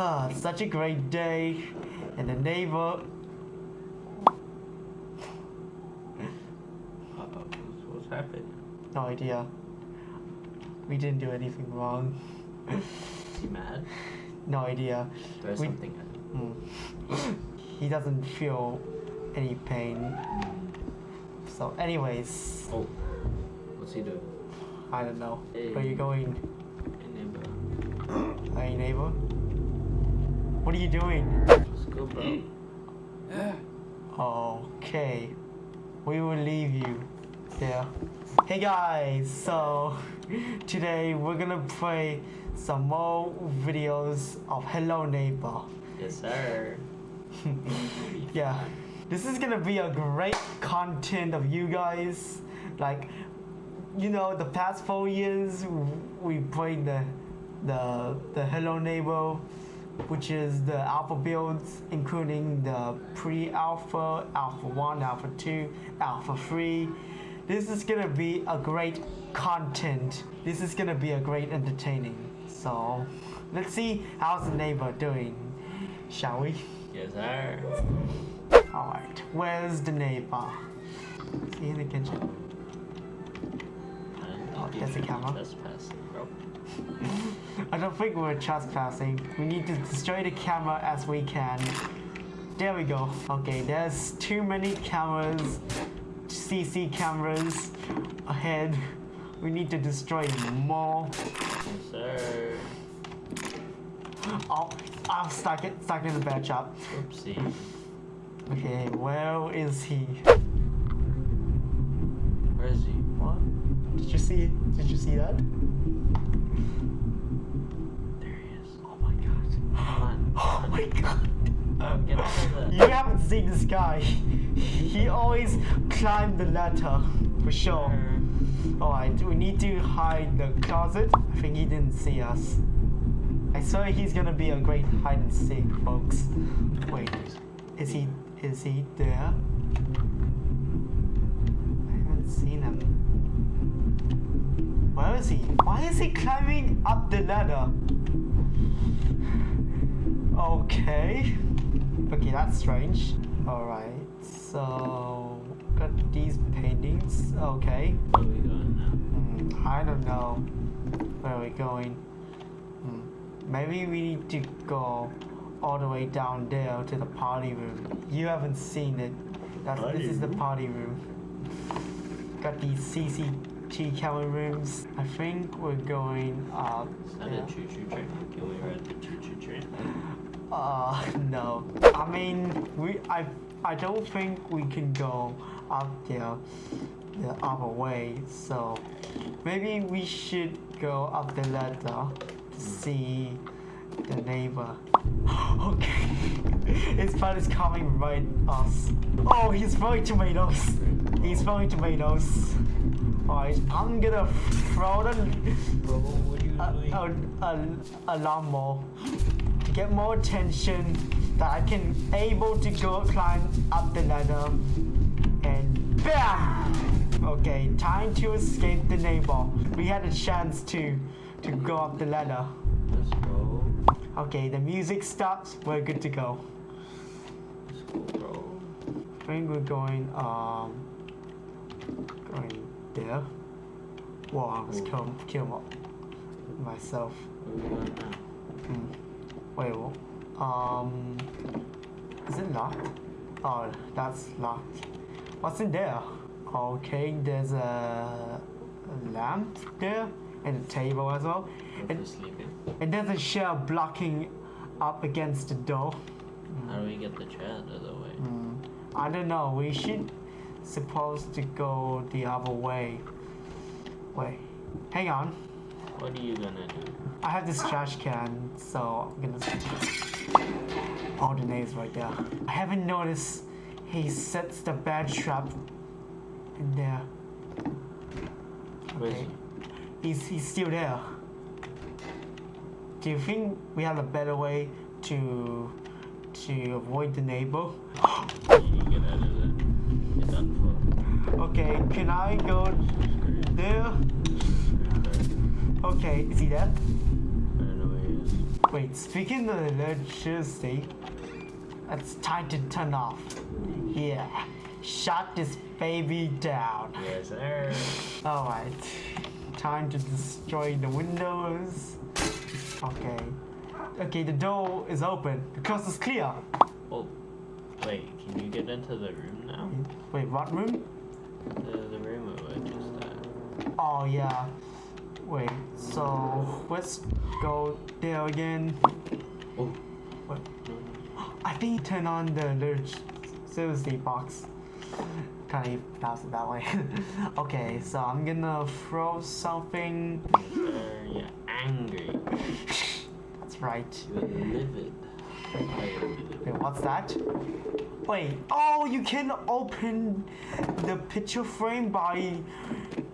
Huh, such a great day. And the neighbor. What's, happening? No idea. We didn't do anything wrong. Is he mad? No idea. There's We- something. Hmm. he doesn't feel any pain. So, anyways, Oh, what's he doing? I don't know. Hey. Where are you going? Hey, neighbor. Hey, neighbor? What are you doing? Let's go, bro. Okay. We will leave you there. Hey guys, so today we're gonna play some more videos of Hello Neighbor. yes, sir. yeah, this is gonna be a great content of you guys. Like, you know, the past four years we played the the the Hello Neighbor, which is the alpha builds, including the pre-alpha, alpha one, alpha two, alpha three. This is gonna be a great content. This is gonna be a great entertaining. So, let's see how's the neighbor doing, shall we? Yes, sir. Alright, where's the neighbor? Is he in the kitchen? Oh, there's a camera. Trespassing, bro. I don't think we're trespassing. We need to destroy the camera as we can. There we go. Okay, there's too many cameras, CC cameras ahead. We need to destroy more. Yes, sir. Oh, I'm stuck, it, stuck in the bad shop. Oopsie. Okay, where is he? Where is he? What? Did you see? Did you see that? My god. Get out of You haven't seen this guy. He always climbed the ladder, for sure. Alright, we need to hide the closet. I think he didn't see us. I swear he's gonna be a great hide and seek, folks. Wait, is he is he there? I haven't seen him. Where is he? Why is he climbing up the ladder? Okay. Okay, that's strange. Alright, so got these paintings. Okay. Where are we going now? Hmm, I don't know where we're going. Hmm, Maybe we need to go all the way down there to the party room. You haven't seen it. That's, Party this is the party room. Got these CCT camera rooms. I think we're going up. Is that there. a choo-choo train? Can we ride the choo-choo train? Uh, no. I mean, we I I don't think we can go up there the other way. So maybe we should go up the ladder to see the neighbor. okay, his friend is coming right us. Oh, he's throwing tomatoes. He's throwing tomatoes. Alright, I'm gonna throw the Bro, what are you a, doing? a, a, a lawnmower to get more attention that I can able to go climb up the ladder and BAM! Okay, time to escape the neighbor. We had a chance to to go up the ladder. Let's go. Okay, the music stops, we're good to go. Let's go, bro. I think we're going um going there. Whoa, I almost kill kill myself. Where are we going now? Wait? Um, is it locked? Oh, that's locked. What's in there? Okay, there's a, lamp there and a table as well. And, and there's a chair blocking up against the door. How do we get the chair out of the way? Hmm. I don't know. We should supposed to go the other way. Wait, hang on. What are you gonna do? I have this trash can, so I'm gonna. All the names right there. I haven't noticed he sets the bad trap in there. Okay. He's he's still there. Do you think we have a better way to to avoid the neighbor? You get out of there. You're done for. Okay, can I go there? Okay, is he there? I don't know where he is. Wait, speaking of electricity, it's time to turn off. Yeah, shut this baby down. Yes, sir. Alright, time to destroy the windows. Okay. Okay, the door is open. The coast is clear. Oh, wait. Can you get into the room now? Wait, what room? The, the room we were just at. Oh, yeah. Wait, so let's go there again. Oh. What? I think turn on the electricity box. Can't even pronounce it that way. okay, so I'm gonna throw something. Sir. You're angry. That's right. You're livid. Wait, what's that? Wait, oh, you can open the picture frame by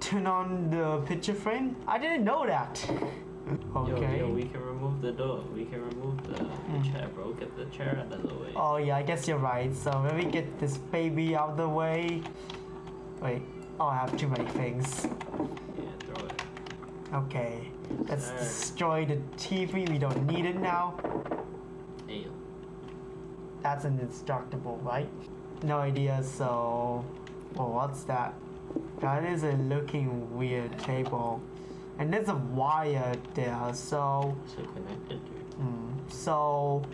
turn on the picture frame? I didn't know that. Okay. Yo, yo, we can remove the door. We can remove the, the chair, bro. Get the chair out of the way. Oh yeah, I guess you're right. So let me get this baby out of the way. Wait, oh, I have too many things. Yeah, throw it. Okay, let's Sir. destroy the TV. We don't need it now. Hey, That's an indestructible, right? No idea. So, well, what's that? That is a looking weird table, and there's a wire there. So, so connected to. mm, so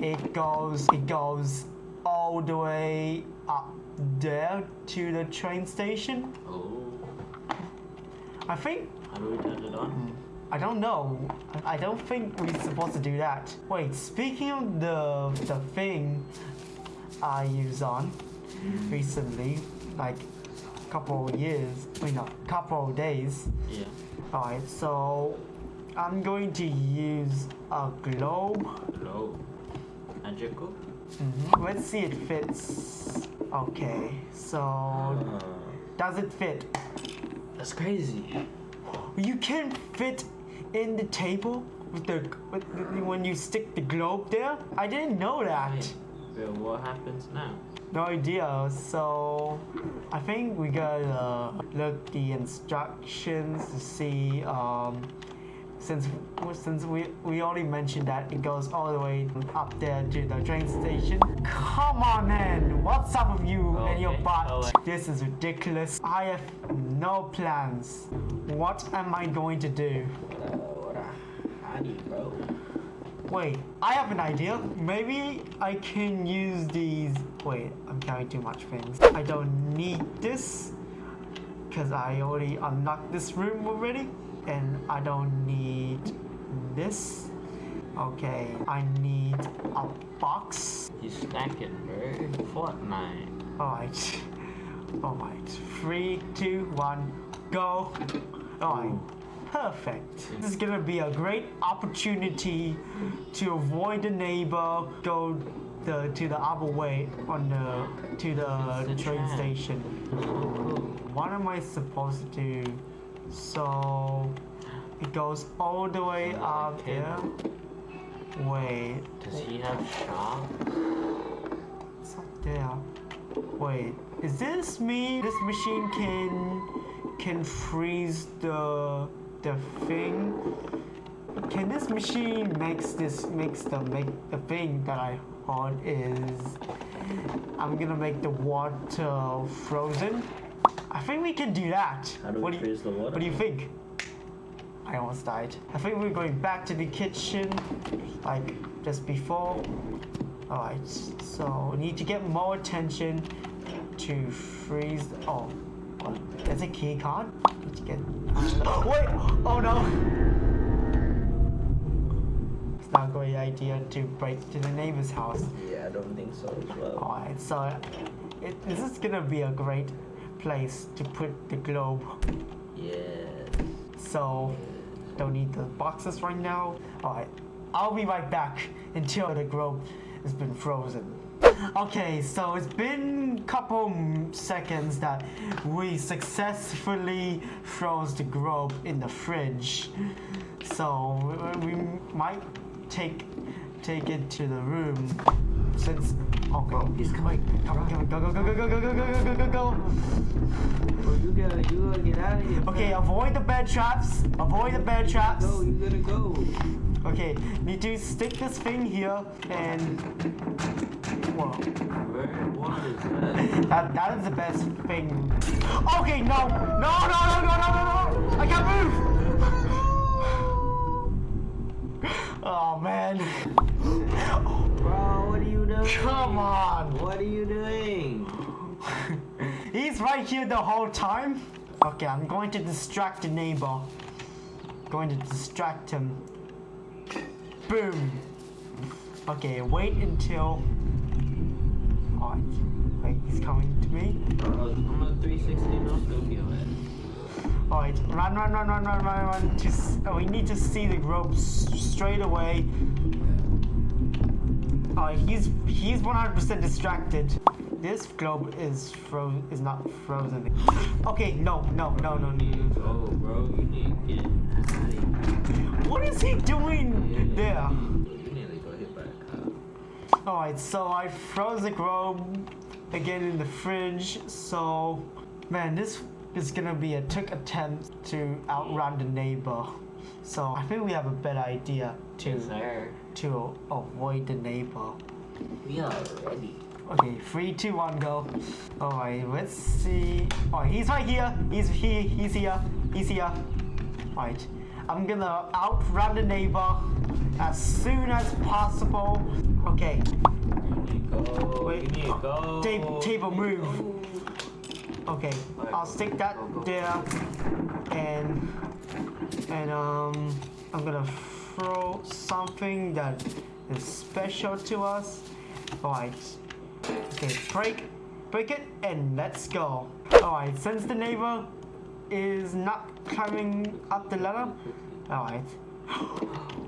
it goes it goes all the way up there to the train station. Oh. I think How do we turn it on? I don't know. I don't think we're supposed to do that. Wait, speaking of the the thing I use on recently, like a couple of years, wait no, couple of days. Yeah. Alright, so I'm going to use a globe. Hello. Magical? Mhm. Let's see it fits. Okay, so Uh, does it fit? that's crazy. You can fit in the table with the, with the when you stick the globe there. I didn't know that. Wait, wait, what happens now? No idea. So I think we gotta look the instructions to see. Um, since since we we already mentioned that it goes all the way up there to the train station. Come on man! What's up with you and your butt? alright. This is ridiculous. I have no plans. What am I going to do? What a, what a howdy, bro. Wait, I have an idea. Maybe I can use these. Wait, I'm carrying too much things. I don't need this because I already unlocked this room already, and I don't need this. Okay, I need a box. He's stacking, bro. Fortnite. Alright. Alright. Three, two, one, go. Alright. Perfect. This is gonna be a great opportunity to avoid the neighbor, go the to the other way on the to the a train station. What am I supposed to do? So it goes all the way Like up there. cable. Wait. Does he have sharp? It's up there. Wait, is this me? This machine can can freeze the the thing. Can this machine makes this makes the make the thing that I heard is I'm gonna make the water frozen. I think we can do that. How do we what do you, freeze the water? What do you think? I almost died. I think we're going back to the kitchen, like just before. Alright, so we need to get more attention to freeze. The, oh, There's a key card. Get. Oh, wait! Oh no! It's not a great idea to break to the neighbor's house. Yeah, I don't think so as well. Alright, so it, this is gonna be a great place to put the globe. Yeah. So don't need the boxes right now. Alright, I'll be right back until the globe has been frozen. Okay, so it's been a couple seconds that we successfully froze the globe in the fridge. So we we might take take it to the room since okay he's coming come come on go go go go go go go go go go go Bro, you gotta, you gotta get out of here. Okay, avoid the bed traps. Avoid the bed traps. Go, you gotta go. Okay, need to stick this thing here and. Whoa. Where? What is that? That, that is the best thing. Okay, no! No, no, no, no, no, no, no! I can't move! Oh, man. Bro, what are you doing? Come on! What are you doing? He's right here the whole time. Okay, I'm going to distract the neighbor. Going to distract him. Boom. Okay, wait until. Wait, he's coming to me. I'm a 360 no scope you at. Alright, run, run, run, run, run, run, run. To s- oh, we need to see the ropes straight away. Alright, he's he's 100% distracted. This globe is fro is not frozen. Okay, no, no, no, no, no. Oh, bro, you need to get out of here. What is he doing there? You nearly got hit by a car. Alright, so I froze the globe again in the fridge. So, man, this is gonna be a took attempt to outrun the neighbor. So I think we have a better idea to Yes, to avoid the neighbor. We are ready. Okay, three, two, one, go. Alright, let's see. Oh, he's right here. He's here. He's here. He's here. Alright, I'm gonna outrun the neighbor as soon as possible. Okay, go. Wait. Go. Ta- table to move. okay. I'll stick that there, and and um, I'm gonna throw something that is special to us. Alright. Okay, break, break it, and let's go. Alright, since the neighbor is not climbing up the ladder, alright,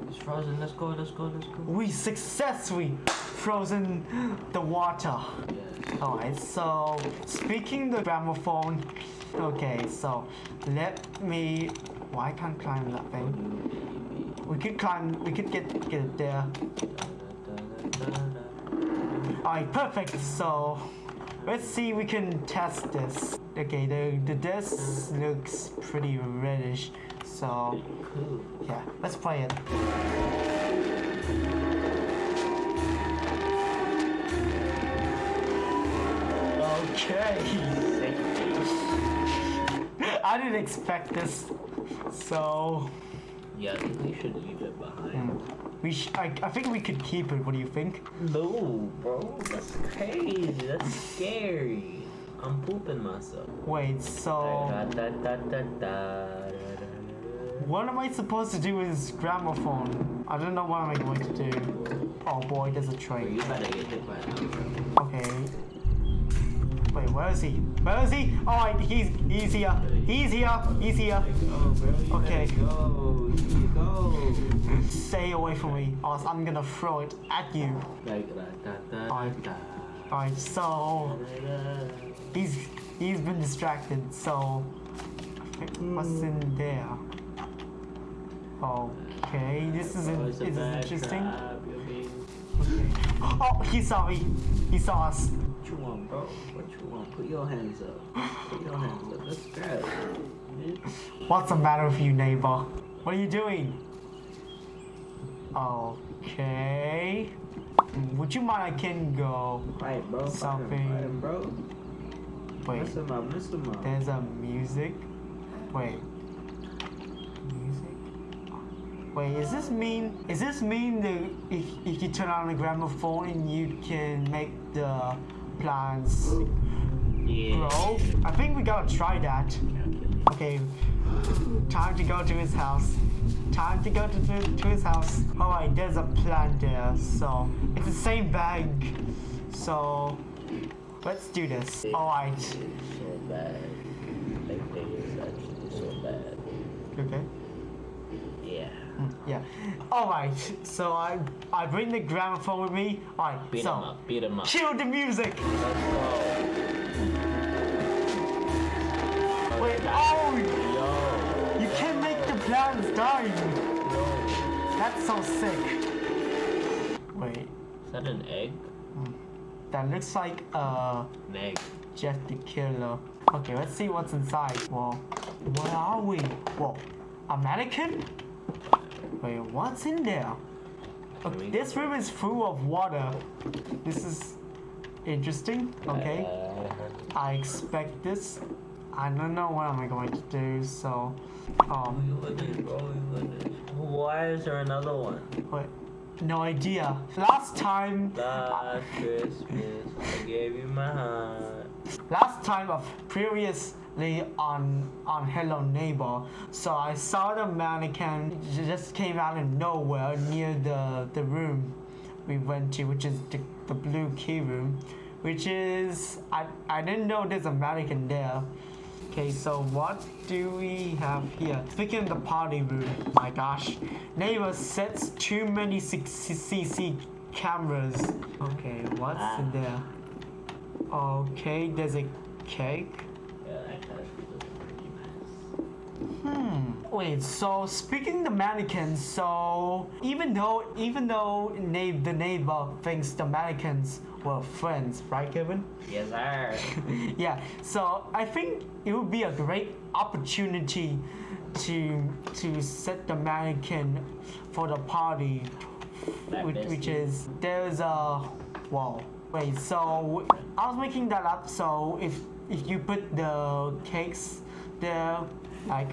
It's frozen. Let's go. Let's go. Let's go. we successfully frozen the water. Yeah. Alright, so speaking the gramophone, okay, so let me. Why can't climb that thing? We could climb. We could get get it there. Alright, perfect. So let's see. We can test this. Okay, the the this looks pretty reddish. So yeah, let's play it. Okay. I didn't expect this. So Yeah, I think we should leave it behind. Hmm. We sh- I, I think we could keep it. What do you think? No, bro, that's crazy. That's scary. I'm pooping myself. Wait, so what am I supposed to do with this gramophone? I don't know what I'm I going to do. Oh boy, there's a train. you better get hit by that. Okay. Wait, where is he? Where is he? Alright, he's he's here. He's here. He's here. Go, bro. You Okay. go. Go. Stay away from me, or else I'm gonna throw it at you. Alright. Alright, so he's he's been distracted, so what's in there? Okay, this is, Oh, this is interesting. trap, you're being- Okay. Oh, he saw me. He saw us. What you want, bro? What you want? Put your hands up. Put your hands up. Let's grab it. What's the matter with you, neighbor? What are you doing? Okay. Would you mind I can go? Fight, bro. Something. Bro. Wait, Mess him up. Mess him up. there's a music. Wait. Music? Wait, is this mean? Is this mean that if, if you turn on the gramophone and you can make the plants Yeah. grow? I think we gotta try that. Okay, time to go to his house. Time to go to, to, to his house. Oh, Alright, there's a plant there, so it's the same bag. So let's do this. Alright. So bad. Like they is actually so bad. Okay. Yeah. Mm, Alright, so I I bring the gramophone with me. Alright, Beat so him up. Beat him up. cue the music. Wait, oh Yo. you can't make the plants die. That's so sick. Wait, Is that an egg? that looks like uh An egg. Jeff the Killer. Okay, let's see what's inside. Whoa. Where are we? Whoa. A mannequin? Wait, what's in there? Okay, this room is full of water. This is interesting. Okay, Uh, I expect this. I don't know what I'm going to do. So, um, Why is there another one? wait, no idea. Last time, Last Christmas, I gave you my heart. last time of on on Hello Neighbor, so I saw the mannequin just came out of nowhere near the the room we went to, which is the, the blue key room, which is I I didn't know there's a mannequin there. Okay, so what do we have here? Speaking of the party room, my gosh, neighbor sets too many CC cameras. Okay, what's in there? Okay, there's a cake. Yeah, that cash was a pretty mess. Hmm. Wait. So speaking the mannequins, so even though even though the neighbor thinks the mannequins were friends, right, Kevin? Yes, sir. yeah. So I think it would be a great opportunity to to set the mannequin for the party, which, which is there's a wall. Wait. So I was making that up. So if if you put the cakes there, like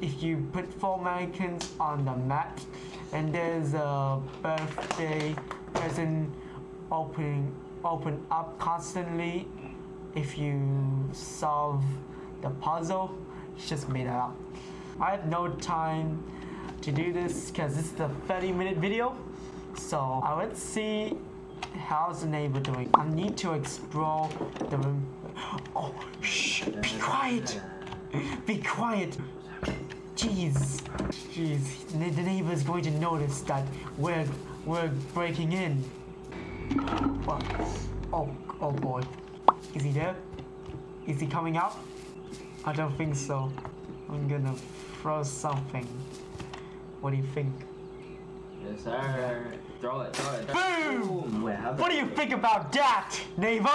if you put four mannequins on the map and there's a birthday present opening open up constantly if you solve the puzzle it's just made that up. I have no time to do this because this is the 30 minute video so uh, let's see how's the neighbor doing. I need to explore the room. Oh shh be quiet. Be quiet jeez jeez the neighbor's going to notice that we're we're breaking in what? Oh, oh boy. Is he there? Is he coming out? I don't think so. I'm gonna throw something. What do you think? Yes, sir. Throw it, throw it. Throw Boom! it. Boom! Wait, What do you think about that, neighbor?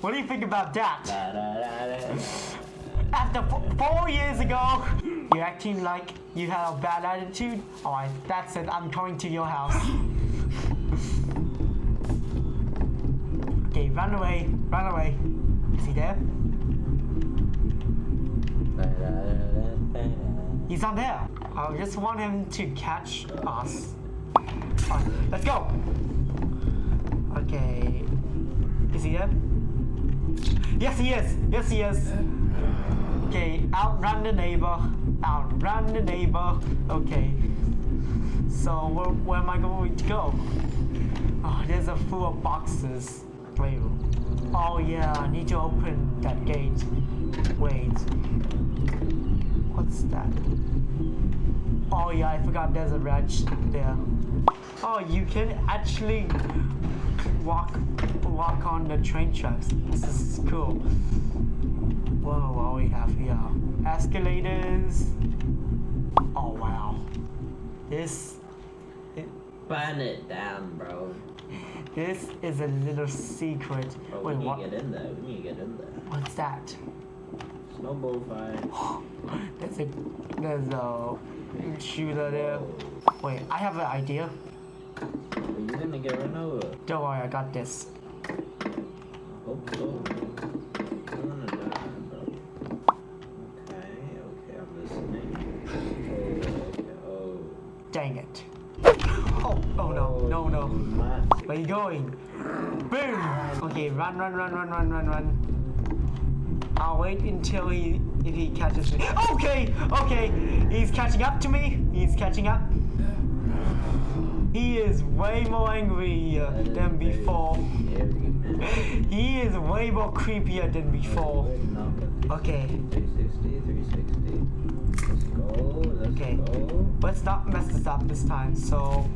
What do you think about that? Da, da, da. After four years ago, you're acting like you had a bad attitude? Alright, that's it. I'm coming to your house. okay, run away. Run away. Is he there? He's not there. I just want him to catch us. Alright, let's go. Okay. Is he there? Yes, he is. Yes, he is. Okay, outrun the neighbor. Outrun the neighbor. Okay. So where, where am I going to go? Oh, there's a full of boxes. Wait. Oh yeah, I need to open that gate. Wait. What's that? Oh yeah, I forgot there's a wretch there. Oh, you can actually walk walk on the train tracks. This is cool. Whoa, what we have here? Escalators. Oh wow. This it, Burn it down, bro. this is a little secret. Bro, Wait, we need what? to get in there. We need to get in there. What's that? Snowball fight. There's a there's a shooter there. Wait, I have an idea. You gonna get run over? Don't worry, I got this. I hope so. I wanna die, bro. Okay, okay, I'm listening. Oh, okay, oh. Dang it. Oh, oh no, no, no. My, Where you going? Boom! Okay, run, run, run, run, run, run, run. I'll wait until he, if he catches me. Okay, okay, he's catching up to me. He's catching up. He is way more angry than before. He is way more creepier than before. Okay, 360, 360. Let's Okay. go. let's not mess this up this time. So,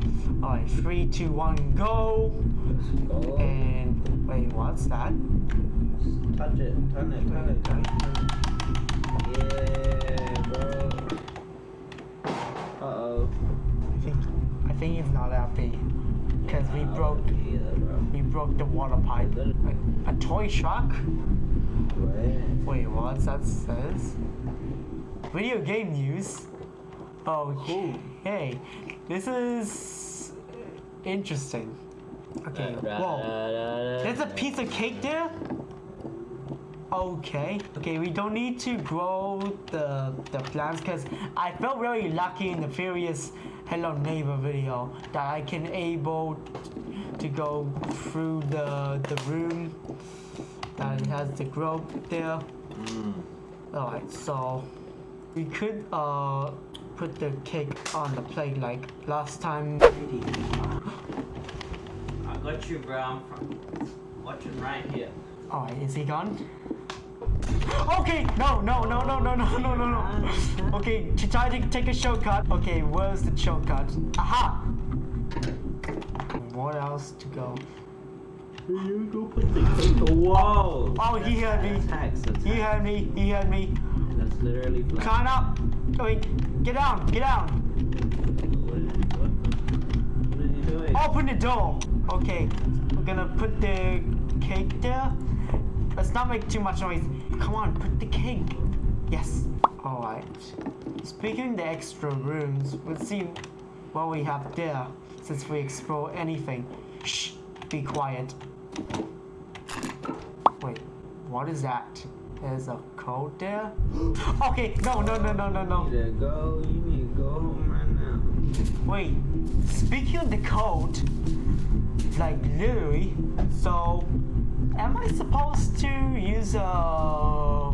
alright, three, two, one, go. Let's go. And wait, what's that? Touch it, turn it, turn it, turn it. Yeah, bro. Uh-oh. I think I think he's not happy because we uh, broke Yeah, bro. we broke the water pipe. A, a toy truck? Wait. Wait, what that says? Video game news. Oh, hey, This is interesting. Okay, whoa. There's a piece of cake there? Okay, okay, we don't need to grow the, the plants because I felt really lucky in the previous Hello Neighbor video that I can able to go through the, the room that it has the growth there. Mm. Alright, so we could uh put the cake on the plate like last time. I got you, bro. I'm from watching right here. Alright, is he gone? Okay, no, no, no, no, no, no, no, no, no. Okay, to try to take a shortcut. Okay, where's the shortcut? Aha! What else to go? You go put the cake. Whoa! Oh, he heard me. Attacks, attacks. He heard me. He heard me. Literally flat. Climb up. Wait, get down. Get down. What doing? Open the door. Okay, we're gonna put the cake there. Let's not make too much noise. Come on, put the cake. Yes. All right. Speaking the extra rooms, let's see what we have there. Since we explore anything. Shh. Be quiet. Wait. What is that? There's a code there. Okay. No. No. No. No. No. No. You need to go. You need to go home right now. Wait, speaking of the code, like literally, so am I supposed to use uh,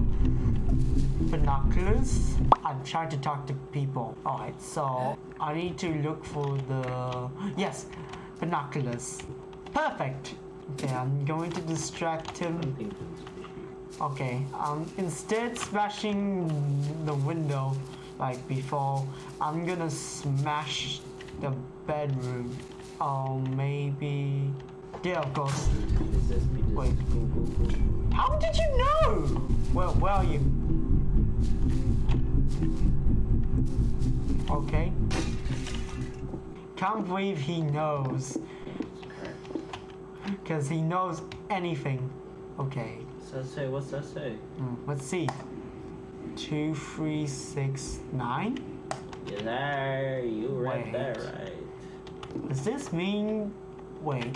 binoculars? I'm trying to talk to people. Alright, so I need to look for the. Yes, binoculars. Perfect. Okay, I'm going to distract him. Okay, um, instead smashing the window like before, I'm gonna smash the bedroom. Oh, maybe. There, of course. Wait. How did you know? Well, where are you? Okay. Can't believe he knows. Because he knows anything. Okay. What's that say? What's that say? Hmm, let's see. Two, three, six, nine. Yes, sir. You read that right. Does this mean? Wait,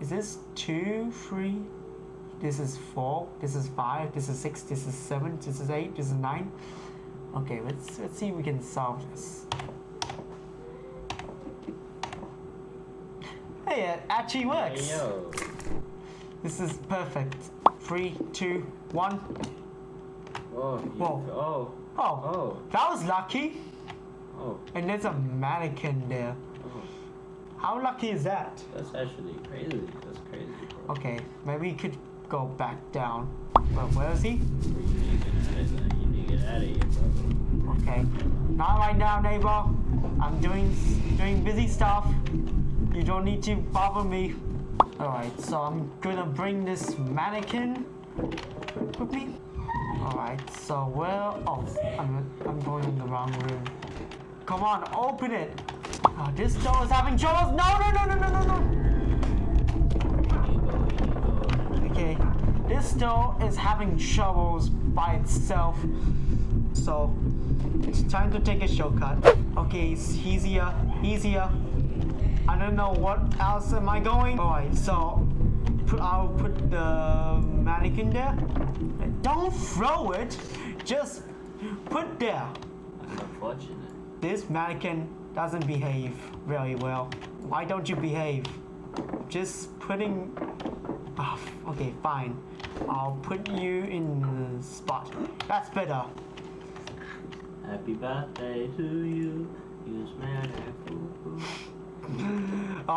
is this two, three? This is four. This is five. This is six. This is seven. This is eight. This is nine. Okay, let's let's see if we can solve this. Hey, it actually works. Hey, yo. This is perfect. Three, two, one. Oh, you, Whoa. Oh. Oh, Oh. that was lucky. Oh. And there's a mannequin there. Oh. How lucky is that? That's actually crazy. That's crazy, bro. Okay, maybe we could go back down. Well, where is he? Bro, You need to get out of there. You need to get out of here, bro. Okay, not right now, neighbor. I'm doing doing busy stuff. You don't need to bother me. All right, so I'm gonna bring this mannequin with me. All right, so where? Oh, I'm I'm going in the wrong room. Come on, open it. Oh, this door is having troubles. No, no, no, no, no, no, no. Okay, this door is having troubles by itself. So, it's time to take a shortcut. Okay, it's easier, easier. I don't know what else am I going. Alright, so put, I'll put the mannequin there. Don't throw it, just put there. That's unfortunate. This mannequin doesn't behave very well. Why don't you behave? Just putting. Ah, okay, fine. I'll put you in the spot. That's better. Happy birthday to you.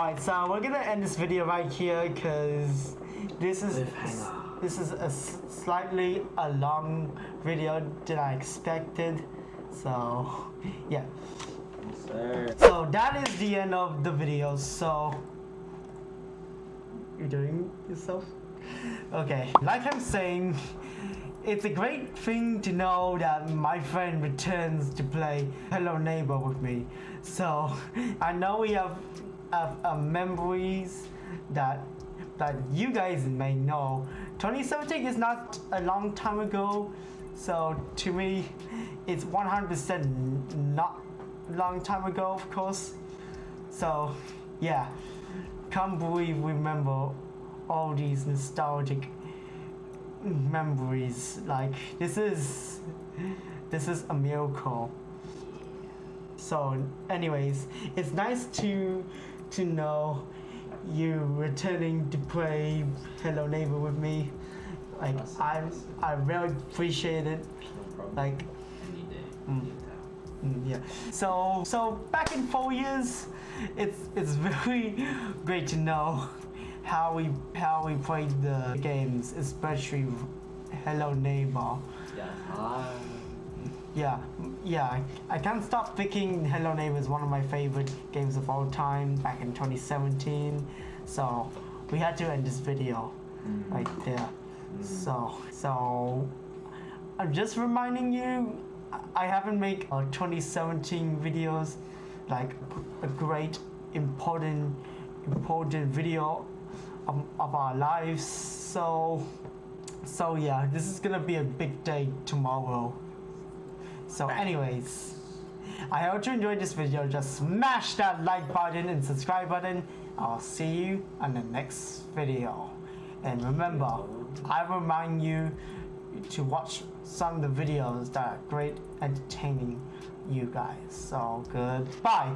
Alright, so we're gonna end this video right here because this is Cliffhanger. this is a s- slightly a long video than I expected. So yeah. Yes, sir. So that is the end of the video. So you're doing yourself? Okay, like I'm saying, it's a great thing to know that my friend returns to play Hello Neighbor with me. So I know we have uh, memories that that you guys may know. 2017 is not a long time ago, so to me, it's 100% not long time ago, of course. So, yeah, can't believe we remember all these nostalgic memories. Like this is this is a miracle. So, anyways, it's nice to to know you returning to play Hello Neighbor with me. Like I I really appreciate it. No. Like any day, Mm. Mm, yeah. So so back in four years, it's it's very great to know how we how we played the games, especially Hello Neighbor. Yeah. Ah. Yeah, yeah. I, can't stop thinking Hello Neighbor is one of my favorite games of all time back in 2017. So we had to end this video Mm. right there. Mm. So so I'm just reminding you I- I haven't made uh, 2017 videos like a great important important video of, of our lives so so yeah this is gonna be a big day tomorrow so anyways I hope you enjoyed this video. Just smash that like button and subscribe button. I'll see you on the next video. And remember I remind you to watch some of the videos that are great entertaining you guys. So goodbye